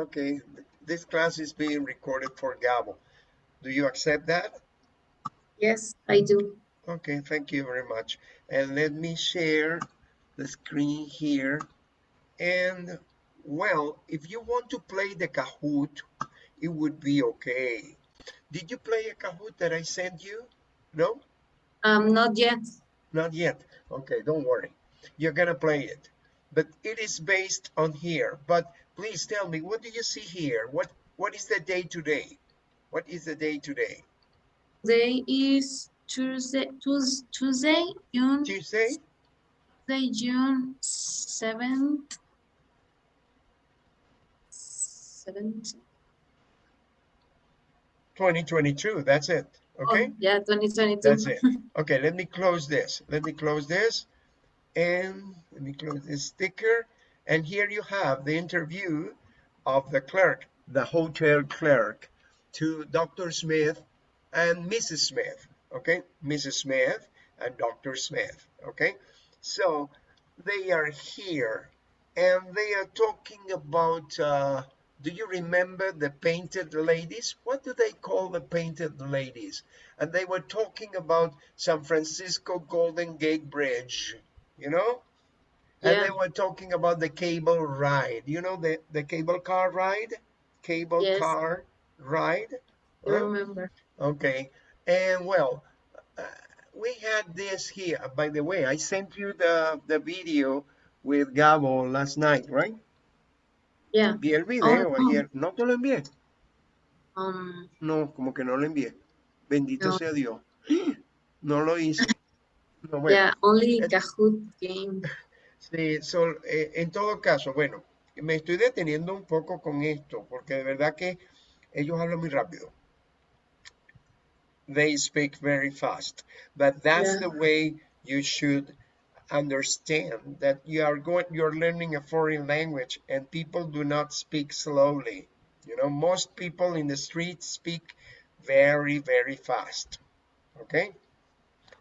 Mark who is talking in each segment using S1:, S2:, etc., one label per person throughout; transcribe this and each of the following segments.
S1: Okay, this class is being recorded for Gabo. Do you accept that?
S2: Yes, I do.
S1: Okay, thank you very much. And let me share the screen here. And well, if you want to play the Kahoot, it would be okay. Did you play a Kahoot that I sent you? No?
S2: Um, not yet.
S1: Not yet. Okay, don't worry. You're gonna play it. But it is based on here. But please tell me, what do you see here? What what is the day today? What is the day today?
S2: Today is Tuesday, Tues- Tuesday, June,
S1: Tuesday?
S2: Tuesday, June seventh. Seventh.
S1: 2022. That's it. Oh, okay.
S2: Oh, yeah, 2022.
S1: That's it. Okay, let me close this. Let me close this. And let me close this sticker. And here you have the interview of the clerk, the hotel clerk, to Dr. Smith and Mrs. Smith. Okay, Mrs. Smith and Dr. Smith. Okay, so they are here and they are talking about. Uh, do you remember the painted ladies? What do they call the painted ladies? And they were talking about San Francisco Golden Gate Bridge, you know? And
S2: Yeah.
S1: they were talking about the cable ride. You know the, the cable car ride? Cable
S2: Yes.
S1: car ride?
S2: I remember.
S1: Okay. And well, uh, we had this here. By the way, I sent you the, the video with Gabo last night, right?
S2: Yeah.
S1: Vi el video
S2: Oh,
S1: ayer. ¿No te lo envié?
S2: Um,
S1: No, como que no lo envié. Bendito
S2: No.
S1: sea Dios. No lo hice. No, bueno,
S2: yeah, only Kahoot game.
S1: Sí, sol- eh, en todo caso, bueno, me estoy deteniendo un poco con esto, porque de verdad que ellos hablan muy rápido. They speak very fast, but that's
S2: Yeah.
S1: the way you should understand that you are going, you're learning a foreign language and people do not speak slowly. You know, most people in the street speak very, very fast. Okay?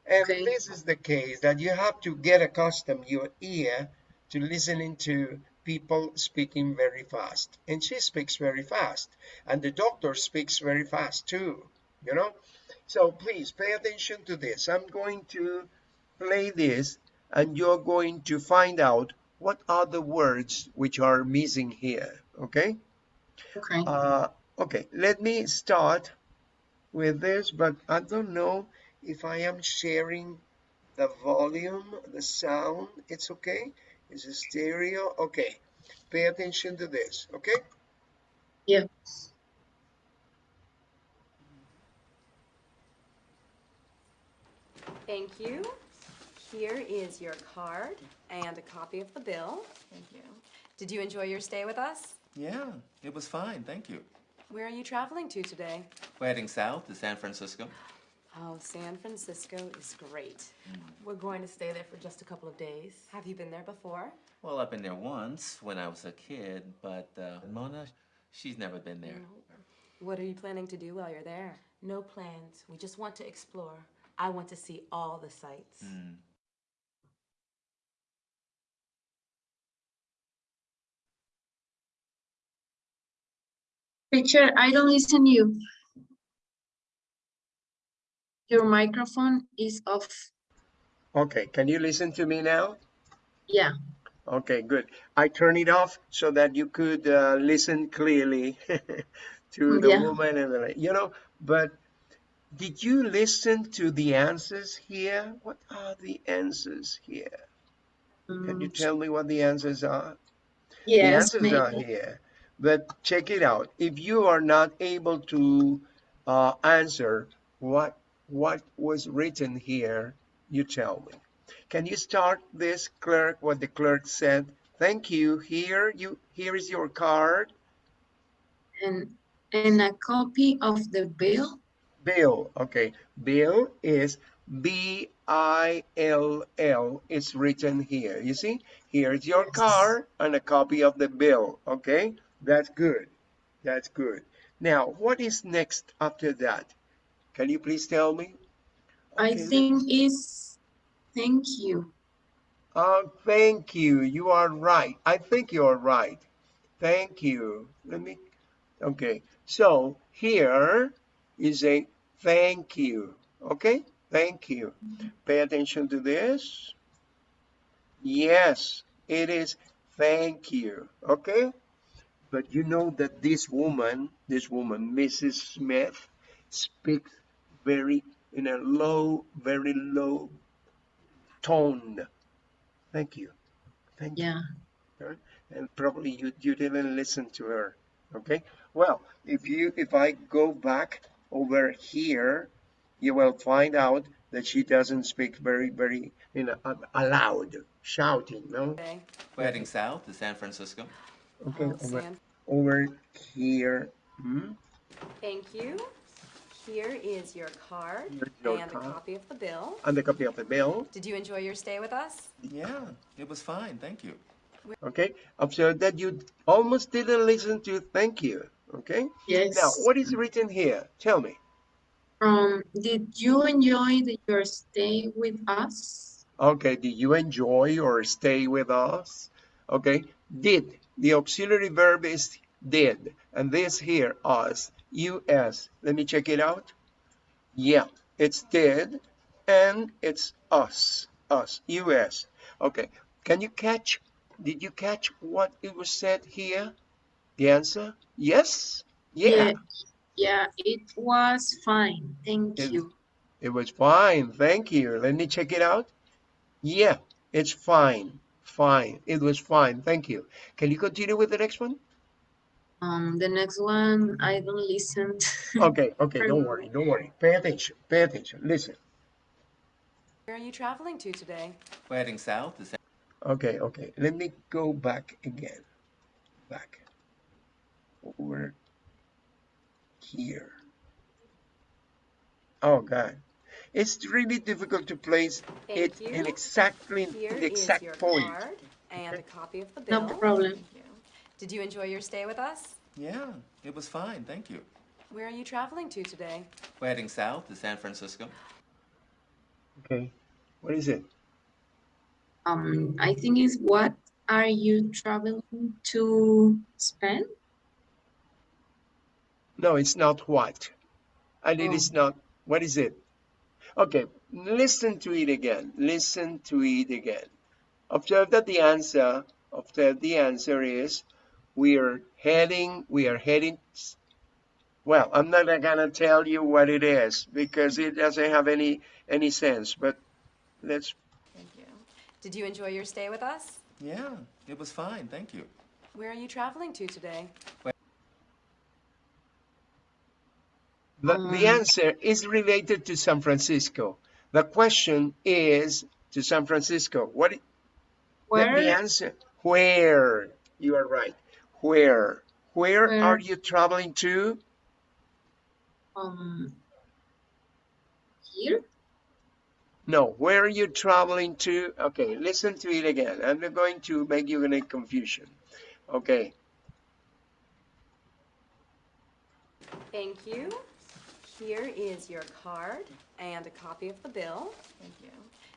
S1: And
S2: Okay.
S1: this is the case that you have to get accustomed your ear to listening to people speaking very fast. And she speaks very fast. And the doctor speaks very fast too. You know? So please pay attention to this. I'm going to play this and you're going to find out what are the words which are missing here. Okay?
S2: Okay.
S1: Uh, okay, let me start with this, but I don't know if I am sharing the volume, the sound. It's okay. It's a stereo. Okay, pay attention to this. Okay.
S2: Yeah.
S3: Thank you. Here is your card and a copy of the bill.
S4: Thank you.
S3: Did you enjoy your stay with us?
S4: Yeah, it was fine, thank you.
S3: Where are you traveling to today?
S4: We're heading south to San Francisco.
S3: Oh, San Francisco is great.
S5: We're going to stay there for just a couple of days.
S3: Have you been there before?
S4: Well, I've been there once when I was a kid, but uh, Mona, she's never been there.
S3: What are you planning to do while you're there?
S5: No plans. We just want to explore. I want to see all the sights.
S2: Picture, I don't listen you. Your microphone is off.
S1: Okay, can you listen to me now?
S2: Yeah.
S1: Okay, good. I turn it off so that you could uh, listen clearly to the
S2: Yeah.
S1: woman and the, you know, but did you listen to the answers here? What are the answers here? Can you
S2: Mm,
S1: tell me what the answers are?
S2: Yes,
S1: the answers are here. But check it out. If you are not able to uh, answer what what was written here, you tell me. Can you start this clerk? What the clerk said? Thank you. Here you here is your card.
S2: And, and a copy of the bill.
S1: Bill. Okay. Bill is B I L L. It's written here. You see? Here's your card and a copy of the bill. Okay. That's good. That's good. Now, what is next after that? Can you please tell me?
S2: I think is, thank you.
S1: Oh, thank you. You are right. I think you are right. Thank you. Let me, okay. So here is a thank you. Okay, thank you. Mm-hmm. Pay attention to this. Yes, it is thank you. Okay, but you know that this woman, this woman, Mrs. Smith, speaks very in a low, very low tone. Thank you. Thank you
S2: Yeah.
S1: and probably you, you didn't listen to her okay well if you if i go back over here you will find out that she doesn't speak very very you know a- aloud shouting no
S3: Okay.
S4: We're heading south to San Francisco.
S1: okay
S3: Oh,
S1: over, over here hmm?
S3: Thank you. Here is your card
S1: your
S3: and
S1: card.
S3: a copy of the bill.
S1: and the copy of the bill
S3: Did you enjoy your stay with us?
S4: Yeah, it was fine, thank you.
S1: okay observe that you almost didn't listen to thank you okay
S2: Yes.
S1: now what is written here tell me
S2: Um, did you enjoy the, your stay with us?
S1: Okay, did you enjoy or stay with us? Okay, did. The auxiliary verb is did. And this here, us, us. Let me check it out. Yeah, it's did and it's us, us, us. Okay, can you catch, did you catch what it was said here? The answer? Yes? Yeah,
S2: Yeah, it was fine. Thank
S1: It-
S2: you.
S1: it was fine. Thank you. Let me check it out. Yeah, it's fine. Fine. It was fine. Thank you. Can you continue with the next one?
S2: Um, the next one, I don't listen.
S1: Okay, okay, don't worry, don't worry. Pay attention, pay attention. Listen.
S3: Where are you traveling to today?
S4: We're heading south to San
S1: Okay, okay. Let me go back again. Back. Over here. Oh God. It's really difficult to place it
S3: Thank
S1: in
S3: you.
S1: exactly
S3: Here
S1: the exact point.
S3: card and a copy of the bill.
S2: No problem.
S3: Thank you. Did you enjoy your stay with us?
S4: Yeah, it was fine, thank you.
S3: Where are you traveling to today?
S4: We're heading south to San Francisco.
S1: Okay. What is it?
S2: Um, I think is what are you traveling to Spain?
S1: No, it's not what. And it
S2: Oh.
S1: is not, what is it? Okay, listen to it again. Listen to it again. Observe that the answer, observe the answer is, we are heading, we are heading, well, I'm not gonna tell you what it is because it doesn't have any, any sense, but let's,
S3: Thank you. Did you enjoy your stay with us?
S4: Yeah, it was fine, thank you.
S3: Where are you traveling to today?
S1: the,
S2: Um,
S1: the answer is related to San Francisco. The question is to San Francisco. What, i- Let the answer. Where? You are right. Where? Where
S2: Where?
S1: are you traveling to?
S2: Um, here?
S1: No, where are you traveling to? Okay, listen to it again. I'm not going to make you in a confusion. Okay,
S3: Thank you. Here is your card and a copy of the bill. Thank you.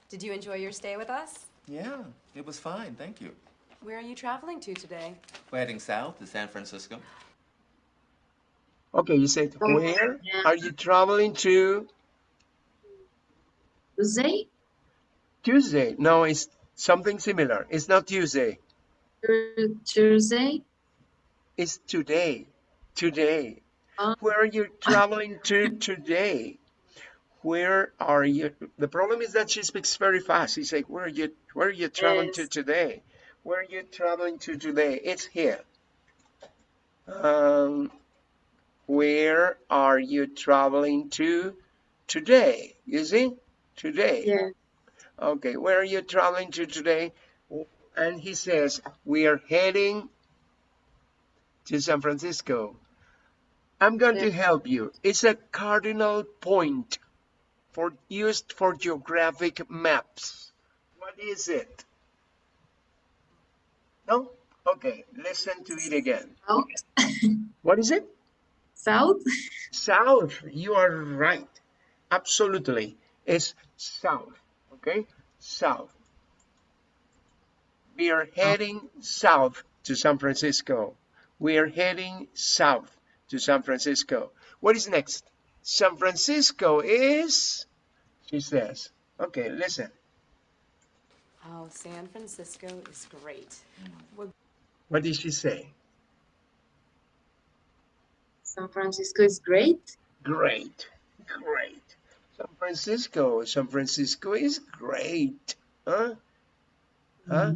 S3: Did you enjoy your stay with us?
S4: Yeah, it was fine, thank you.
S3: Where are you traveling to today?
S4: We're heading south to San Francisco.
S1: okay, you said
S2: Oh,
S1: where
S2: yeah.
S1: are you traveling to?
S2: Tuesday?
S1: Tuesday. No, it's something similar. It's not Tuesday.
S2: Tu- Tuesday?
S1: It's today. Today.
S2: Oh.
S1: Where are you traveling to today? Where are you? The problem is that she speaks very fast. She's like, where are you, where are you traveling to today? Where are you traveling to today? It's here. Um, where are you traveling to today? You see? Today.
S2: Yeah.
S1: Okay, where are you traveling to today? And he says, we are heading to San Francisco. I'm going to help you. It's a cardinal point for used for geographic maps. What is it? No? Okay, listen to it again.
S2: South?
S1: What is it?
S2: South?
S1: South. You are right. Absolutely. It's south. Okay? South. We are heading south to San Francisco. We are heading south to San Francisco. What is next? San Francisco is, she says. Okay, listen.
S3: Oh, San Francisco is great. We're
S1: What did she say?
S2: San Francisco is great.
S1: Great, great. San Francisco, San Francisco is great. Huh? Huh?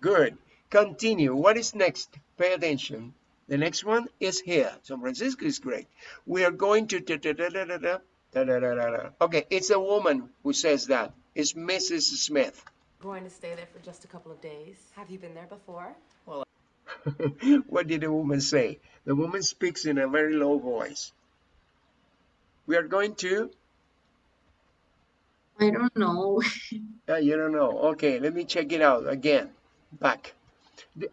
S1: Good. Continue. What is next? Pay attention. The next one is here. San Francisco is great. We are going to. da- da- da- da- da- da, da- da- da- da- da. Okay, it's a woman who says that. It's Mrs. Smith.
S5: Going to stay there for just a couple of days.
S3: Have you been there before?
S1: Well, what did the woman say? The woman speaks in a very low voice. We are going to.
S2: I don't know.
S1: Uh, you don't know. Okay, let me check it out again. Back.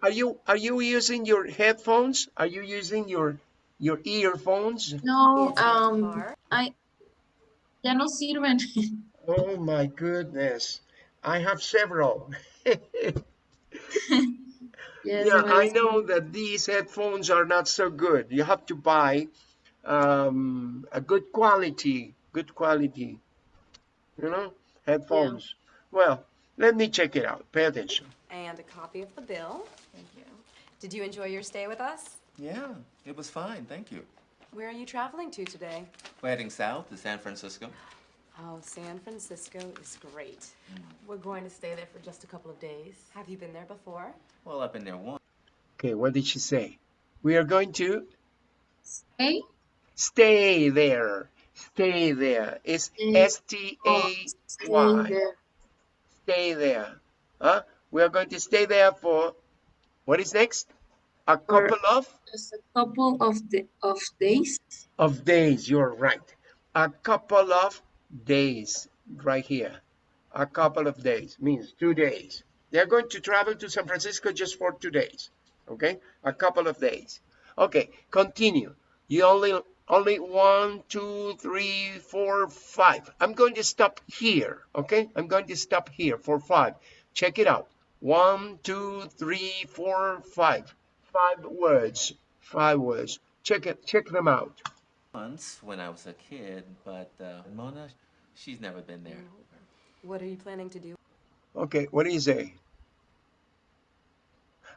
S1: Are you are you using your headphones? Are you using your your earphones?
S2: No,
S3: Is your
S2: um,
S3: car?
S2: I ya no sirven.
S1: Oh my goodness. I have several.
S2: Yes,
S1: yeah, I know that these headphones are not so good. You have to buy um, a good quality, good quality, you know, headphones. Well, let me check it out. Pay attention.
S3: And a copy of the bill. Thank you. Did you enjoy your stay with us?
S4: Yeah, it was fine, thank you.
S3: Where are you traveling to today?
S4: We're heading south to San Francisco.
S3: Oh, San Francisco is great.
S5: We're going to stay there for just a couple of days.
S3: Have you been there before?
S4: Well, I've been there once.
S1: Okay, what did she say? We are going to
S2: Hey,
S1: stay there. Stay there. It's
S2: Mm. Oh, stay there.
S1: Stay there. Huh? We are going to stay there for what is next? A
S2: For-
S1: couple of
S2: Just a couple of the of days.
S1: of days. You're right. A couple of days. Right here. A couple of days means two days. They're going to travel to San Francisco just for two days. Okay? A couple of days. Okay, continue. You only only one, two, three, four, five. I'm going to stop here. Okay? I'm going to stop here for five. Check it out. One, two, three, four, five. Five words. Five words. Check it. Check them out.
S4: Once when I was a kid, but uh, Mona, she's never been there.
S3: What are you planning to do?
S1: Okay, what do you say?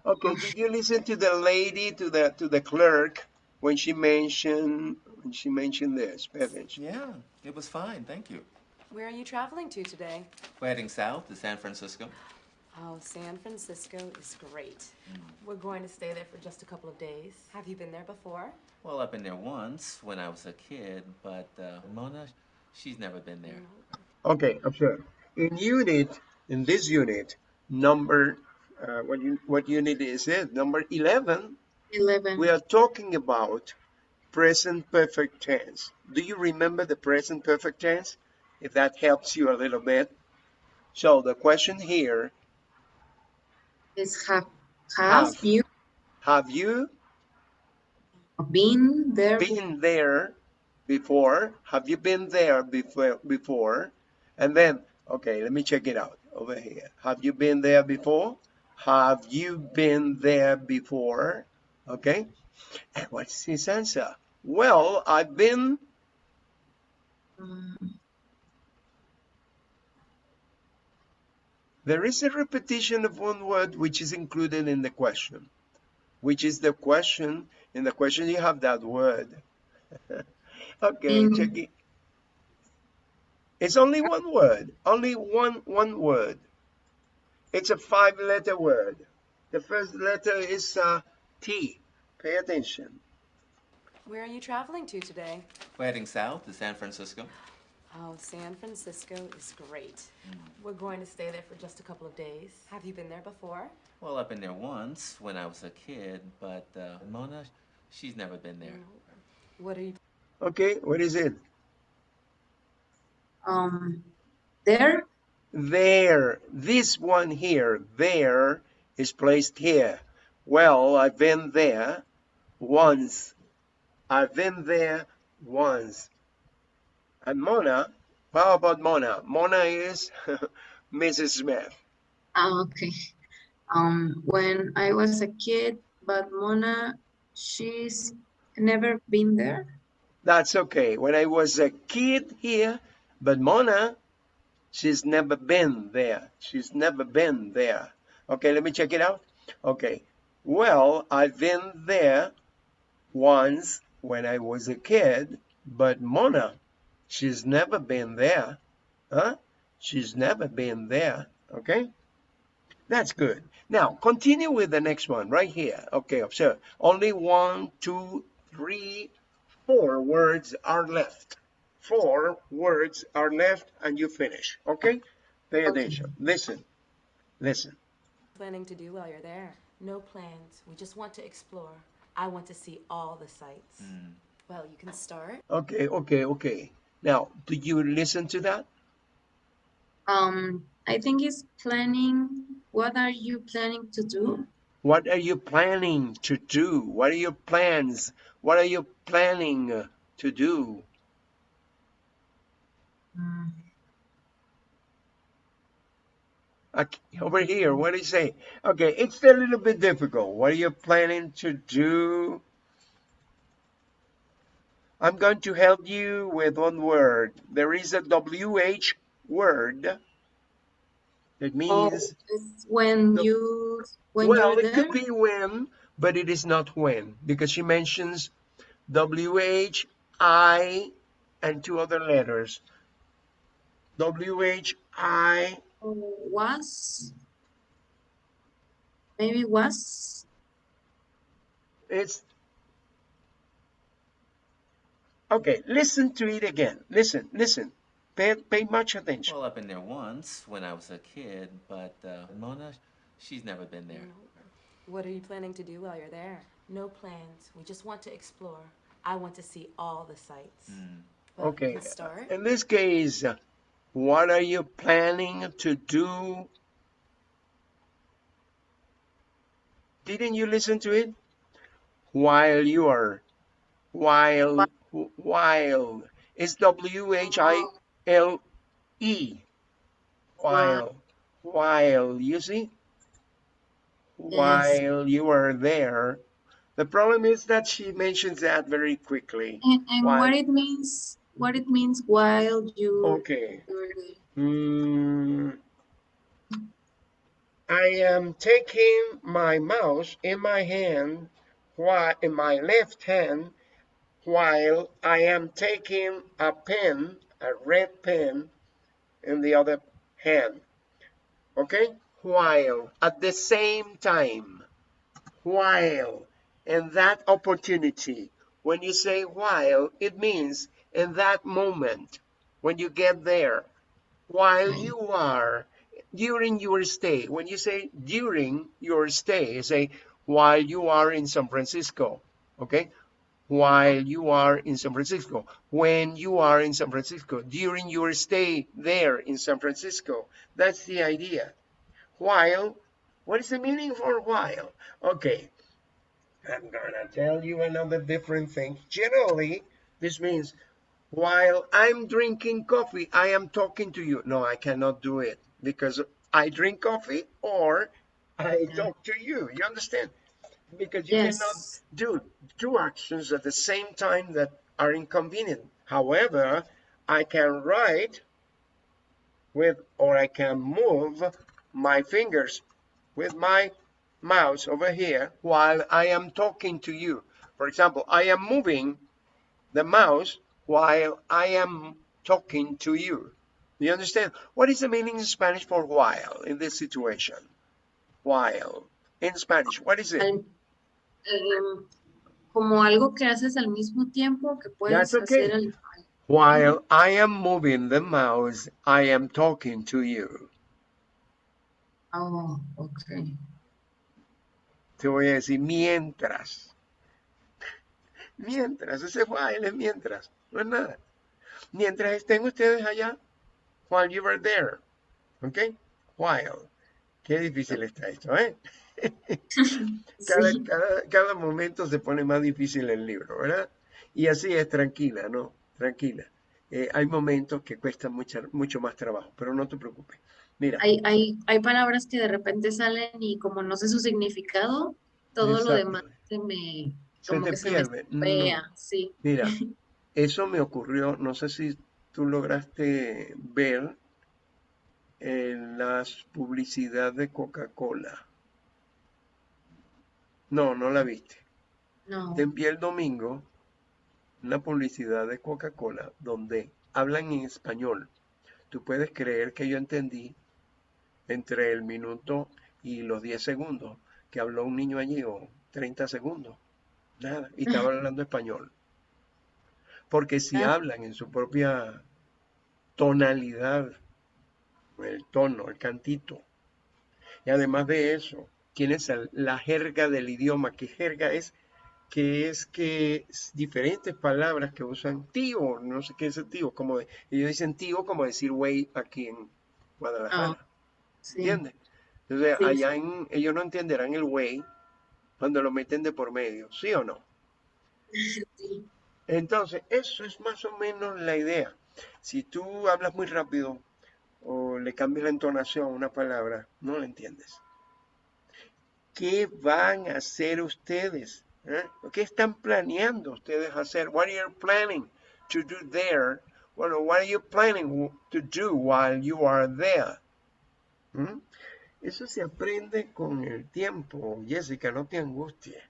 S1: Okay, did you listen to the lady, to the to the clerk when she mentioned when she mentioned this? Pay.
S4: Yeah, it was fine, thank you.
S3: Where are you traveling to today?
S4: We're heading south to San Francisco.
S3: Oh, San Francisco is great.
S5: We're going to stay there for just a couple of days.
S3: Have you been there before?
S4: Well, I've been there once when I was a kid, but uh, Mona, she's never been there.
S1: Okay, observe. In unit, in this unit, number uh, what you what unit is it? Number eleven.
S2: Eleven.
S1: We are talking about present perfect tense. Do you remember the present perfect tense? If that helps you a little bit. So the question here
S2: Is have have
S1: Have.
S2: you
S1: have you
S2: been there?
S1: been there before? Have you been there before? Before, and then okay, let me check it out over here. Have you been there before? Have you been there before? Okay, and what's his answer? Well, I've been.
S2: Um,
S1: There is a repetition of one word which is included in the question, which is the question. In the question, you have that word. okay,
S2: Mm.
S1: check it. It's only one word, only one one word. It's a five-letter word. The first letter is uh, T. Pay attention.
S3: Where are you traveling to today?
S4: We're heading south to San Francisco.
S3: Oh, San Francisco is great.
S5: We're going to stay there for just a couple of days.
S3: Have you been there before?
S4: Well, I've been there once when I was a kid, but uh, Mona, she's never been there.
S3: What are you
S1: Okay, what is it?
S2: um, there.
S1: There, this one here, there is placed here. Well, I've been there once. I've been there once. And Mona, how about Mona? Mona is Mrs. Smith.
S2: Ah, okay. Um, when I was a kid, but Mona she's never been there.
S1: That's okay. When I was a kid here, but Mona, she's never been there. She's never been there. Okay, let me check it out. Okay. Well, I've been there once when I was a kid, but Mona, she's never been there. Huh? She's never been there. Okay? That's good. Now, continue with the next one right here. Okay, observe. Only one, two, three, four words are left. Four words are left and you finish. Okay? Pay
S2: Okay.
S1: attention. Listen. Listen.
S3: Planning to do while you're there?
S5: No plans. We just want to explore. I want to see all the sights. Mm.
S3: Well, you can start.
S1: Okay, okay, okay. Now, do you listen to that?
S2: Um, I think it's planning. What are you planning to do?
S1: What are you planning to do? What are your plans? What are you planning to do?
S2: Mm,
S1: Okay, over here, what do you say? Okay, it's a little bit difficult. What are you planning to do? I'm going to help you with one word. There is a WH word. It
S2: Oh,
S1: means,
S2: it's when
S1: The-
S2: you when
S1: well, it could be when, but it is not when because she mentions WH, I, and two other letters. WH, I,
S2: Oh, was maybe was
S1: It's okay. Listen to it again. Listen, listen. Pay, pay much attention.
S4: Well, I've been there once when I was a kid, but uh, Mona, she's never been there.
S3: What are you planning to do while you're there?
S5: No plans. We just want to explore. I want to see all the sights.
S3: Well, you
S1: Okay.
S3: start.
S1: In this case, what are you planning to do? Didn't you listen to it? While you are, while, while. It's W H I L E. While, while. You see? While you are there. The problem is that she mentions that very quickly.
S2: and, and what it means what it means while you
S1: Okay. Hmm. I am taking my mouse in my hand, while in my left hand, while I am taking a pen, a red pen, in the other hand. Okay? While at the same time, while in that opportunity. When you say while, it means in that moment when you get there while you are during your stay when you say during your stay say while you are in san francisco okay while you are in san francisco when you are in san francisco during your stay there in san francisco that's the idea while what is the meaning for while okay i'm gonna tell you another different thing generally this means while I'm drinking coffee, I am talking to you. No, I cannot do it because I drink coffee or I mm-hmm. talk to you. You understand? Because you cannot do two actions at the same time that are inconvenient. However, I can write with or I can move my fingers with my mouse over here while I am talking to you. For example, I am moving the mouse while I am talking to you. You understand? What is the meaning in Spanish for while in this situation? While. In Spanish, what is it?
S2: Em, como algo que haces al mismo tiempo que puedes
S1: okay.
S2: hacer al-
S1: While I am moving the mouse, I am talking to you.
S2: Oh, okay.
S1: Te voy a decir mientras. Mientras, ese while es mientras, no es nada. Mientras estén ustedes allá, while you were there. ¿Ok? While. Qué difícil está esto, ¿eh? Cada,
S2: Sí.
S1: cada, cada momento se pone más difícil el libro, ¿verdad? Y así es, tranquila, ¿no? Tranquila. Eh, hay momentos que cuestan mucha- mucho más trabajo, pero no te preocupes. Mira,
S2: Hay, hay, hay palabras que de repente salen y como no sé su significado, todo lo demás se me,
S1: Se
S2: como
S1: te
S2: que se me
S1: pierde. No.
S2: sí.
S1: Mira, eso me ocurrió, no sé si tú lograste ver en las publicidad de Coca-Cola. No, no la viste.
S2: No,
S1: Te envié el domingo una publicidad de Coca-Cola donde hablan en español. Tú puedes creer que yo entendí entre el minuto y los 10 segundos que habló un niño allí o 30 segundos. Nada, y estaba hablando español. Porque si
S2: Ah.
S1: hablan en su propia tonalidad, el tono, el cantito, y además de eso, tienes el- la jerga del idioma, que jerga es que es que diferentes palabras que usan tío, no sé qué es el tío, como de- ellos dicen tío como decir güey aquí en Guadalajara,
S2: sí.
S1: ¿entiendes? Entonces
S2: Sí,
S1: allá en, ellos no entenderán el güey cuando lo meten de por medio, ¿sí o no?
S2: sí.
S1: Entonces, eso es más o menos la idea. Si tú hablas muy rápido o le cambias la entonación a una palabra, no la entiendes. ¿Qué van a hacer ustedes? eh? ¿Qué están planeando ustedes hacer? What are you planning to do there? Bueno, what are you planning to do while you are there? ¿Mm? Eso se aprende con el tiempo, Jessica, no te angusties.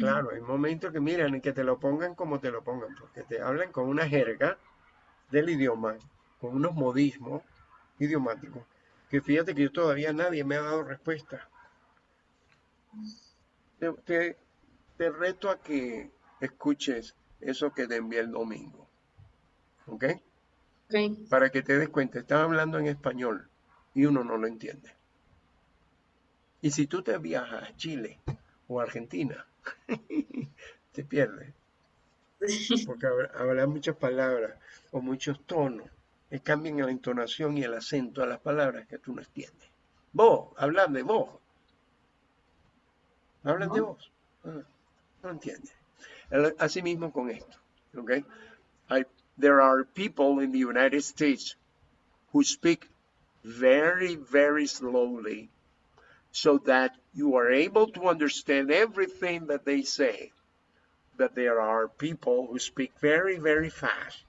S1: Claro, hay momentos que miran y que te lo pongan como te lo pongan, porque te hablan con una jerga del idioma, con unos modismos idiomáticos, que fíjate que yo todavía nadie me ha dado respuesta. Te, te- te reto a que escuches eso que te envié el domingo, ¿ok? Para que te des cuenta, están hablando en español y uno no lo entiende. Y si tú te viajas a Chile o a Argentina, te pierdes. Porque hablan muchas palabras o muchos tonos que cambian la entonación y el acento a las palabras que tú no entiendes. Vos, hablan de vos. Hablan de
S2: No.
S1: vos. No entiendes. El- Así mismo con esto. Okay? I- there are people in the United States who speak very, very slowly so that you are able to understand everything that they say. But there are people who speak very, very fast.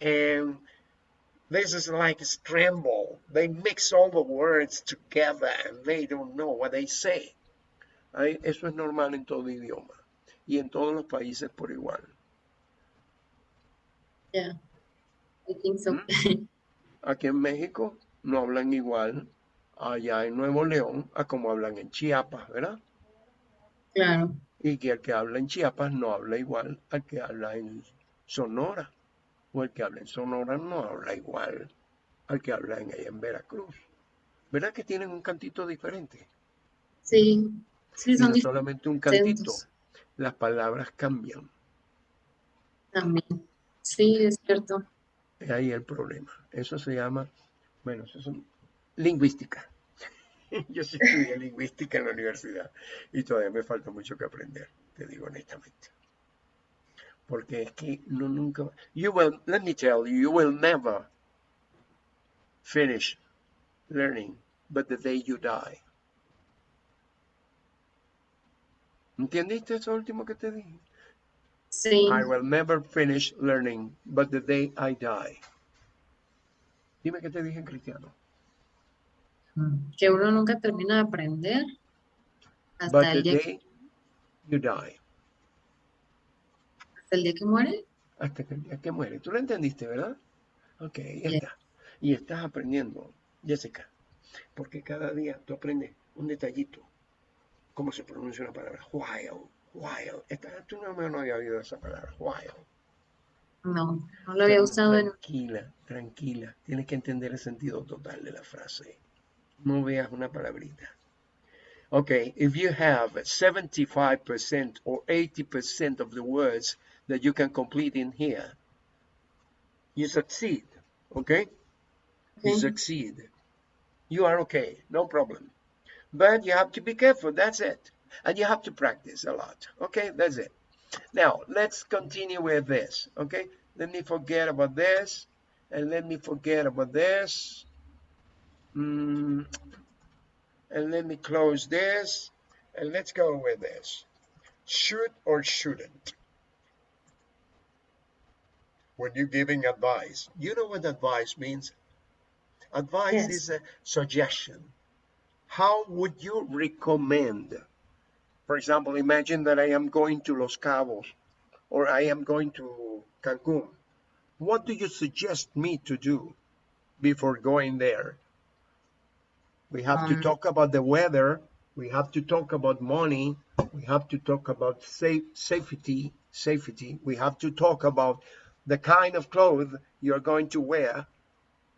S1: And this is like a scramble. They mix all the words together and they don't know what they say. Eso es normal en todo idioma y en todos los países por igual.
S2: yeah. I think so.
S1: Aquí en México no hablan igual allá en Nuevo León a como hablan en Chiapas, ¿verdad?
S2: Claro,
S1: Y que el que habla en Chiapas no habla igual al que habla en Sonora. O el que habla en Sonora no habla igual al que habla en, en Veracruz. ¿Verdad que tienen un cantito diferente?
S2: sí. Sí, son
S1: solamente un cantito, las palabras cambian.
S2: también. Sí, es cierto.
S1: Es ahí el problema. Eso se llama, bueno, eso es un- lingüística. Yo sí estudié lingüística en la universidad y todavía me falta mucho que aprender, te digo honestamente. Porque es que no nunca, you will, let me tell you, you will never finish learning but the day you die. ¿Entendiste eso último que te dije?
S2: Sí,
S1: I will never finish learning but the day I die. Dime qué te dije en cristiano.
S2: que uno nunca termina de aprender hasta el día,
S1: day you die.
S2: hasta el día que muere.
S1: Hasta que el día que muere. Tú lo entendiste, ¿verdad? Ok, ya está. Y estás aprendiendo, Jessica, porque cada día tú aprendes un detallito. ¿Cómo se pronuncia una palabra? While, while. Esta, tú no, no había oído esa palabra, while.
S2: No, no lo había usado en...
S1: Tranquila, tranquila. Tienes que entender el sentido total de la frase. No veas una palabrita. Okay, if you have 75% or 80% of the words that you can complete in here, you succeed. Okay? You
S2: Ok.
S1: succeed. You are okay, no problem. But you have to be careful, that's it. And you have to practice a lot. Okay, that's it. Now, let's continue with this. Okay, let me forget about this. And let me forget about this. Mm, and let me close this. And let's go with this. should or shouldn't when you're giving advice. You know what advice means? Advice
S2: Yes.
S1: is a suggestion. How would you recommend? For example, imagine that I am going to Los Cabos or I am going to Cancun. What do you suggest me to do before going there? We have to
S2: Um,
S1: talk about the weather. We have to talk about money. We have to talk about safe, safety. Safety. We have to talk about the kind of clothes you're going to wear.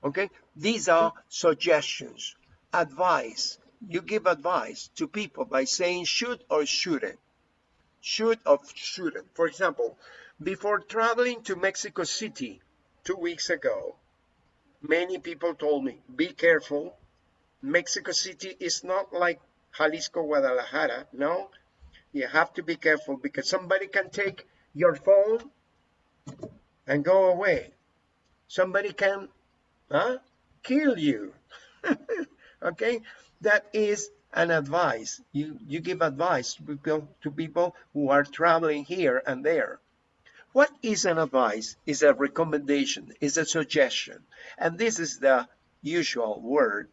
S1: Okay, these are suggestions, advice. You give advice to people by saying should or shouldn't. Should or shouldn't. For example, before traveling to Mexico City two weeks ago, many people told me, be careful. Mexico City is not like Jalisco, Guadalajara. No, you have to be careful because somebody can take your phone and go away. Somebody can huh, kill you. okay, that is an advice. You you give advice to people, who are traveling here and there. What is an advice? Is a recommendation, is a suggestion. And this is the usual word.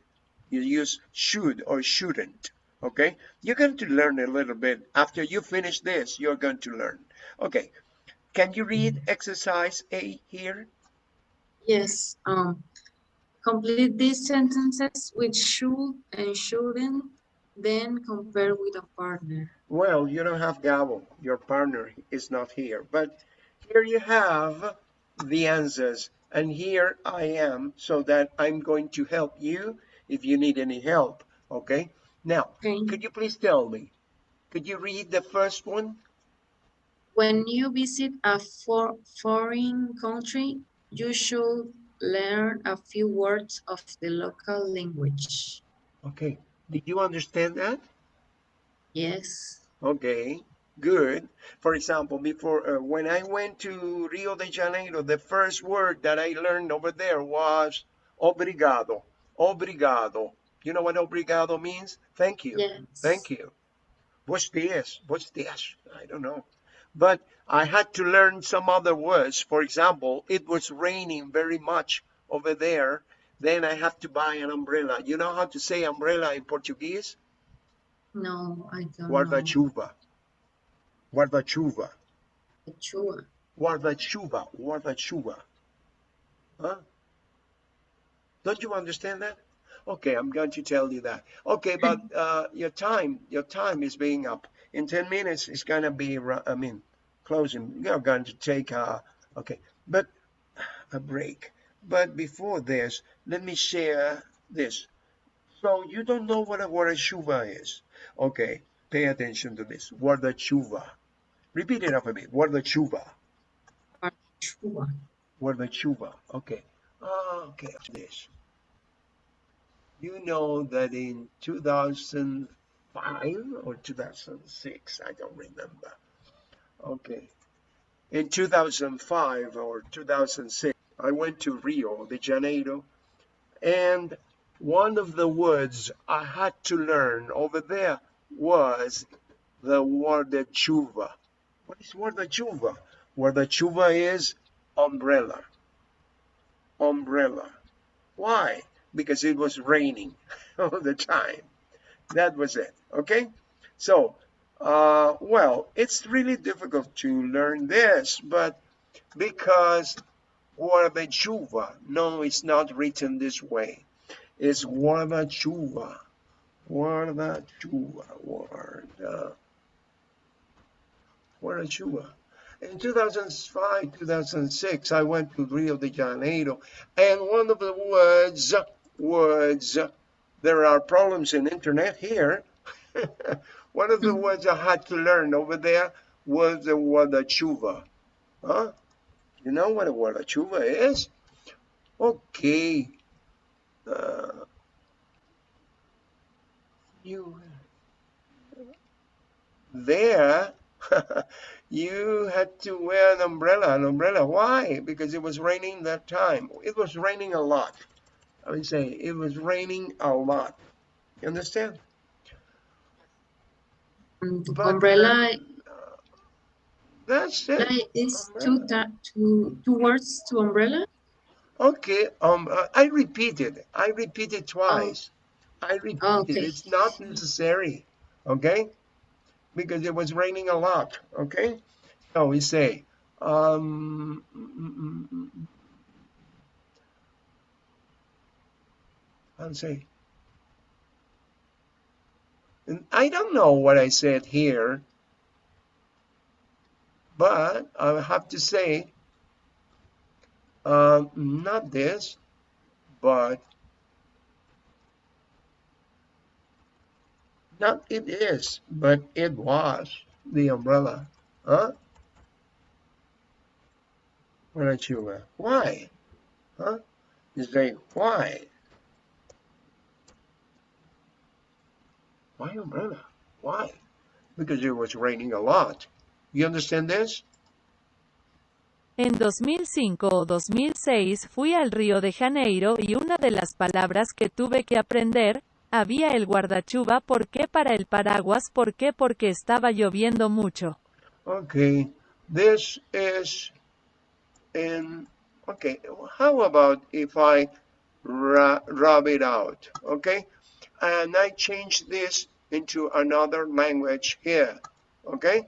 S1: You use should or shouldn't. Okay? You're going to learn a little bit. After you finish this, you're going to learn. Okay. Can you read exercise A here?
S2: Yes. Um, complete these sentences with should and shouldn't, then compare with a partner.
S1: Well, you don't have Gabo. Your partner is not here. But here you have the answers. And here I am so that I'm going to help you if you need any help. Okay? Now,
S2: Okay.
S1: could you please tell me? Could you read the first one?
S2: When you visit a for foreign country, you should learn a few words of the local language.
S1: Okay. Did you understand that?
S2: Yes.
S1: Okay, good. For example, before uh, when I went to Rio de Janeiro, the first word that I learned over there was obrigado. Obrigado. You know what obrigado means? Thank you.
S2: Yes.
S1: Thank you. What's this? What's this? I don't know. But I had to learn some other words. For example, it was raining very much over there. Then I have to buy an umbrella. You know how to say umbrella in Portuguese?
S2: No, I don't know.
S1: Guarda-chuva. Guarda-chuva.
S2: Chua.
S1: Guarda-chuva. Guarda-chuva. Huh? Don't you understand that? Okay, I'm going to tell you that. Okay, but uh, your time, your time is being up. In 10 minutes, it's going to be, I mean, closing. You're going to take a, okay, but a break. But before this, let me share this. So you don't know what a guarda-chuva is. Okay, pay attention to this. Guarda-chuva. Repeat it after me. Guarda-chuva.
S2: Chua.
S1: Guarda-chuva. Okay. Ah, okay. This. You know that in 2005 or 2006, I don't remember. Okay. In 2005 or 2006, I went to Rio de Janeiro, and one of the words I had to learn over there was the guarda-chuva. What is guarda-chuva? Guarda-chuva is umbrella. Umbrella. Why? Because it was raining all the time. That was it. Okay? So, uh, well, it's really difficult to learn this, but because guarda-chuva, no, it's not written this way. It's guarda-chuva. Guarda-chuva. Guarda. Guarda-chuva. In 2005, 2006, I went to Rio de Janeiro, and one of the words, words, there are problems in internet here. one of the words I had to learn over there was the word chuva. Huh? You know what a word chuva is? Okay. Uh, you there you had to wear an umbrella an umbrella why because it was raining that time it was raining a lot i would say it was raining a lot you understand
S2: Mm,
S1: But,
S2: umbrella,
S1: uh, That's it.
S2: It's two, two, two words to umbrella.
S1: Okay, um, uh, I repeated. I repeated twice. I repeated.
S2: Okay.
S1: It's not necessary. Okay, because it was raining a lot. Okay, so we say, um, I'll say, and I don't know what I said here, but I have to say, um, not this, but not it is, but it was the umbrella. Huh? Why don't you, uh, why? Huh? You say, why? Why umbrella? Why? Because it was raining a lot. You understand this?
S6: En 2005 o 2006 fui al Río de Janeiro y una de las palabras que tuve que aprender, había el guardachuva ¿por qué para el paraguas? ¿Por qué? Porque estaba lloviendo mucho.
S1: Okay, this is in, okay, how about if I ra rub it out, okay? And I change this into another language here, okay?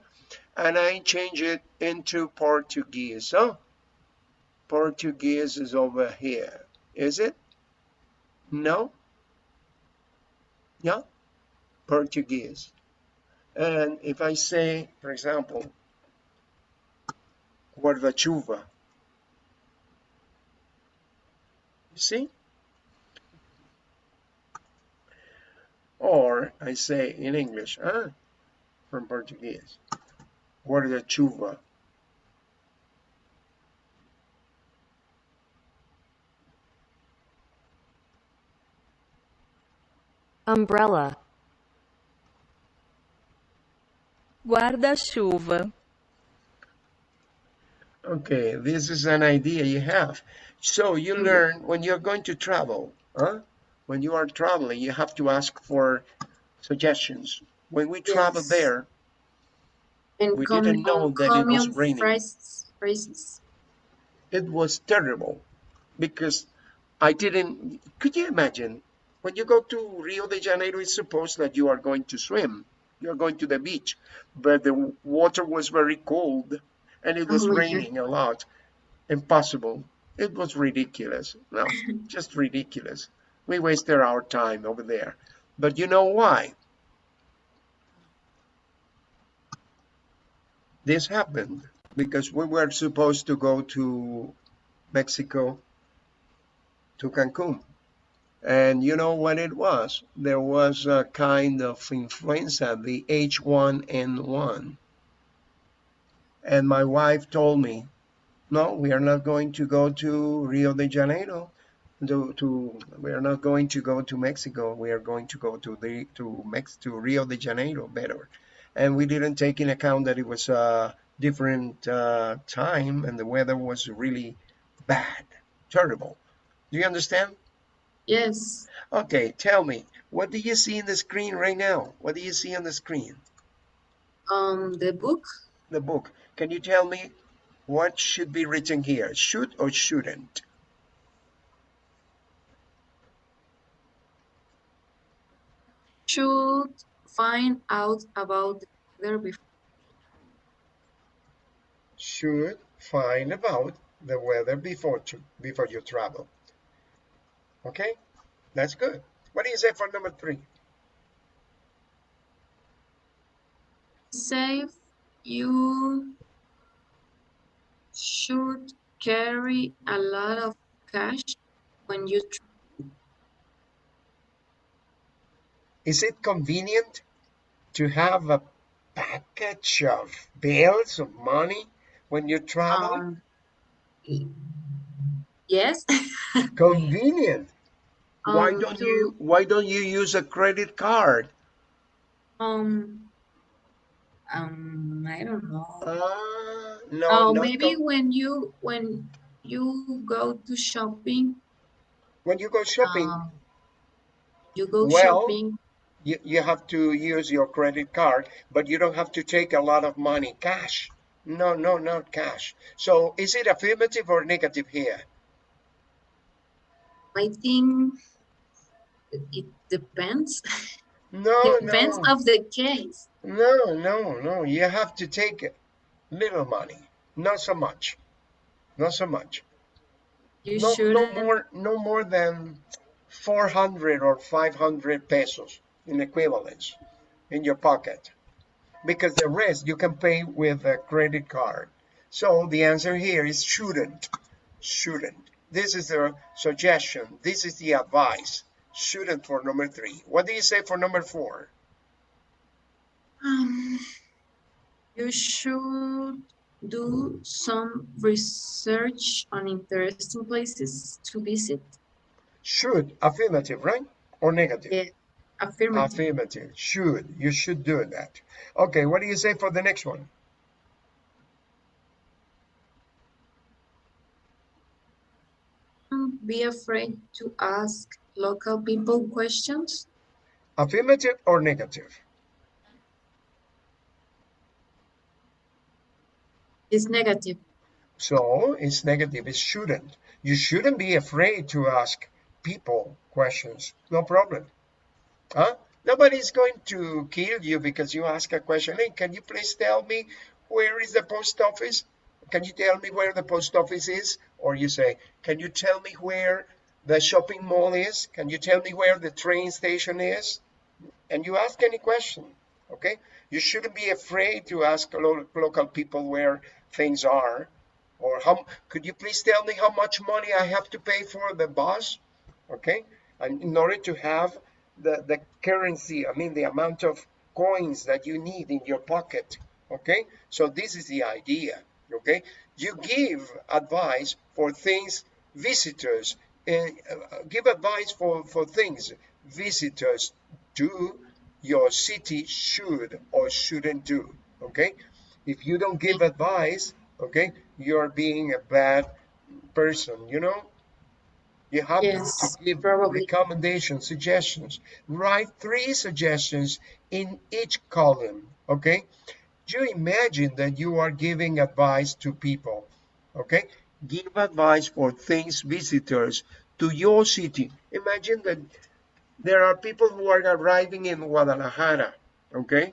S1: And I change it into Portuguese, huh? Portuguese is over here, is it? No? Yeah? Portuguese. And if I say, for example, guarda-chuva, you see? Or I say in English, huh? from Portuguese, guarda-chuva.
S7: umbrella,
S6: Guarda-chuva.
S1: Okay, this is an idea you have. So you mm-hmm. learn when you're going to travel, huh? When you are traveling, you have to ask for suggestions. When we travel
S2: Yes.
S1: there,
S2: And
S1: We didn't know that it was raining.
S2: Phrases, phrases.
S1: it was terrible because I didn't. Could you imagine when you go to Rio de Janeiro? It's supposed that you are going to swim, you're going to the beach, but the water was very cold and it was
S2: Oh
S1: raining a lot. Impossible. It was ridiculous. No, just ridiculous. We wasted our time over there. But you know why? This happened because we were supposed to go to Mexico to Cancun. And you know what it was? There was a kind of influenza, the H1N1. And my wife told me, no, we are not going to go to Rio de Janeiro. To, to we are not going to go to Mexico. We are going to go to the to Mex to Rio de Janeiro better. And we didn't take in account that it was a different uh, time and the weather was really bad, terrible. Do you understand?
S2: Yes.
S1: Okay, tell me, what do you see in the screen right now? What do you see on the screen?
S2: Um, the book.
S1: The book. Can you tell me what should be written here? Should or shouldn't?
S2: Should find out about the weather before.
S1: Should find about the weather before to, before you travel. Okay, that's good. What do you say for number three?
S2: Save. You should carry a lot of cash when you
S1: Is it convenient to have a package of bills of money when you travel?
S2: um, y- yes.
S1: convenient. Why
S2: Um,
S1: don't
S2: to-
S1: you why don't you use a credit card?
S2: Um, um, I don't know.
S1: Ah, no,
S2: Oh, maybe
S1: con-
S2: when you when you go to shopping,
S1: when you go shopping,
S2: um, you go
S1: Well,
S2: shopping.
S1: You, you have to use your credit card, but you don't have to take a lot of money cash. No, no, not cash. So is it affirmative or negative here?
S2: I think it depends.
S1: No,
S2: depends
S1: no,
S2: of the case.
S1: no, no, no. You have to take little money, not so much, not so much.
S2: You
S1: No,
S2: should
S1: no more, no more than 400 or 500 pesos in equivalence in your pocket, because the rest you can pay with a credit card. So the answer here is shouldn't, shouldn't. This is the suggestion. This is the advice. Shouldn't for number three. What do you say for number four?
S2: Um, you should do some research on interesting places to visit.
S1: Should, affirmative, right? Or negative?
S2: Yeah, affirmative.
S1: Affirmative. Should. You should do that. Okay, what do you say for the next one?
S2: Be afraid to ask local people questions.
S1: Affirmative or negative?
S2: It's negative.
S1: So it's negative. It shouldn't. You shouldn't be afraid to ask people questions. No problem. Huh? Nobody's going to kill you because you ask a question. Hey, can you please tell me where is the post office? Can you tell me where the post office is? Or you say, can you tell me where the shopping mall is? Can you tell me where the train station is? And you ask any question, okay? You shouldn't be afraid to ask lo- local people where things are. Or how could you please tell me how much money I have to pay for the bus? Okay? And in order to have the, the currency, I mean the amount of coins that you need in your pocket. Okay? So this is the idea. Okay? You give advice for things visitors uh, give advice for, for things visitors do your city should or shouldn't do okay if you don't give advice okay you're being a bad person you know you have to-
S2: Yes,
S1: to give
S2: probably.
S1: recommendations suggestions. Write three suggestions in each column okay? You imagine that you are giving advice to people okay? Give advice for things visitors to your city. Imagine that there are people who are arriving in guadalajara okay